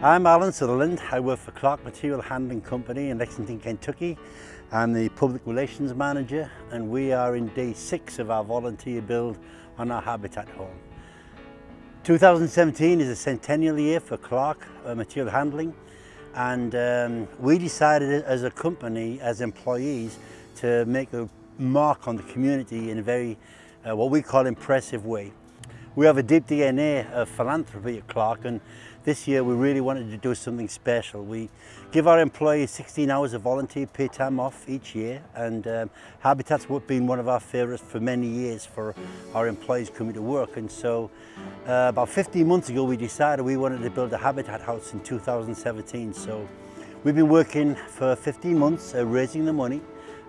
I'm Alan Sutherland. I work for Clark Material Handling Company in Lexington, Kentucky. I'm the Public Relations Manager and we are in day six of our volunteer build on our Habitat Home. 2017 is a centennial year for Clark uh, Material Handling and um, we decided as a company, as employees, to make a mark on the community in a very, uh, what we call impressive way. We have a deep DNA of philanthropy at Clark and this year we really wanted to do something special. We give our employees 16 hours of volunteer pay time off each year and um, Habitat's been one of our favourites for many years for our employees coming to work and so uh, about 15 months ago we decided we wanted to build a Habitat house in 2017 so we've been working for 15 months uh, raising the money.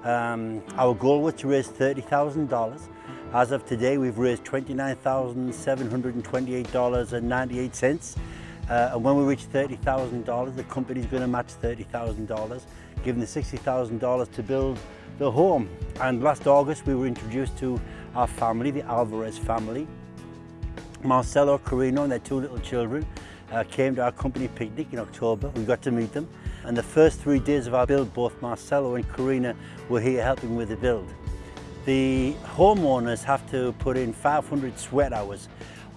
Um, our goal was to raise $30,000 As of today, we've raised $29,728.98. Uh, and when we reach $30,000, the company's going to match $30,000, giving the $60,000 to build the home. And last August, we were introduced to our family, the Alvarez family. Marcelo Carino and their two little children uh, came to our company picnic in October. We got to meet them. And the first three days of our build, both Marcelo and Karina were here helping with the build. The homeowners have to put in 500 sweat hours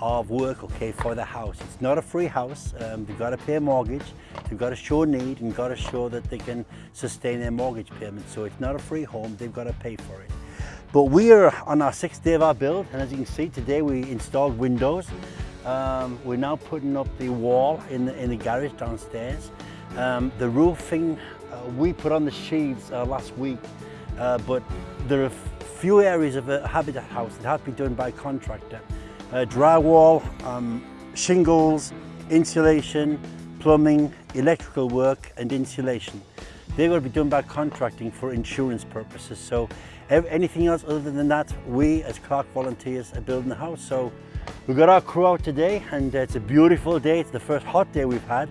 of work okay for the house. It's not a free house. Um, they've got to pay a mortgage. They've got to show need and got to show that they can sustain their mortgage payment. So it's not a free home. They've got to pay for it. But we are on our sixth day of our build. And as you can see today, we installed windows. Um, we're now putting up the wall in the, in the garage downstairs. Um, the roofing, uh, we put on the sheaths uh, last week, uh, but there are few areas of a habitat house that have been done by a contractor. Uh, drywall, um, shingles, insulation, plumbing, electrical work and insulation. Going to be done by contracting for insurance purposes. So anything else other than that, we as Clark volunteers are building the house. So we've got our crew out today and it's a beautiful day. It's the first hot day we've had.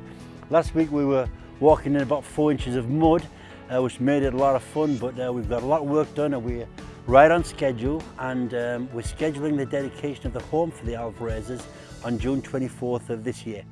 Last week we were walking in about four inches of mud, uh, which made it a lot of fun, but uh, we've got a lot of work done and we're right on schedule and um, we're scheduling the dedication of the home for the Alvarezes on June 24th of this year.